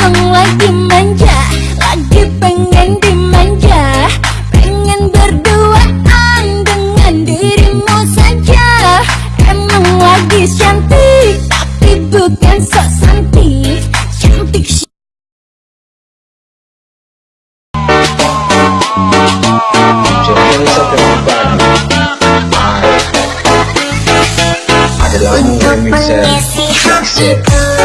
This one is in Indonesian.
seneng lagi manja Lagi pengen dimanja Pengen berduaan dengan dirimu saja Emang lagi cantik Tapi bukan sok cantik Cantik Untuk mengisi hatiku.